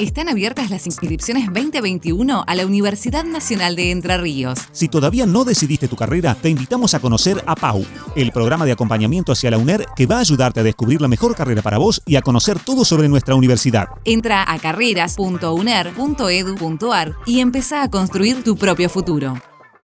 Están abiertas las inscripciones 2021 a la Universidad Nacional de Entre Ríos. Si todavía no decidiste tu carrera, te invitamos a conocer a PAU, el programa de acompañamiento hacia la UNER que va a ayudarte a descubrir la mejor carrera para vos y a conocer todo sobre nuestra universidad. Entra a carreras.uner.edu.ar y empezá a construir tu propio futuro.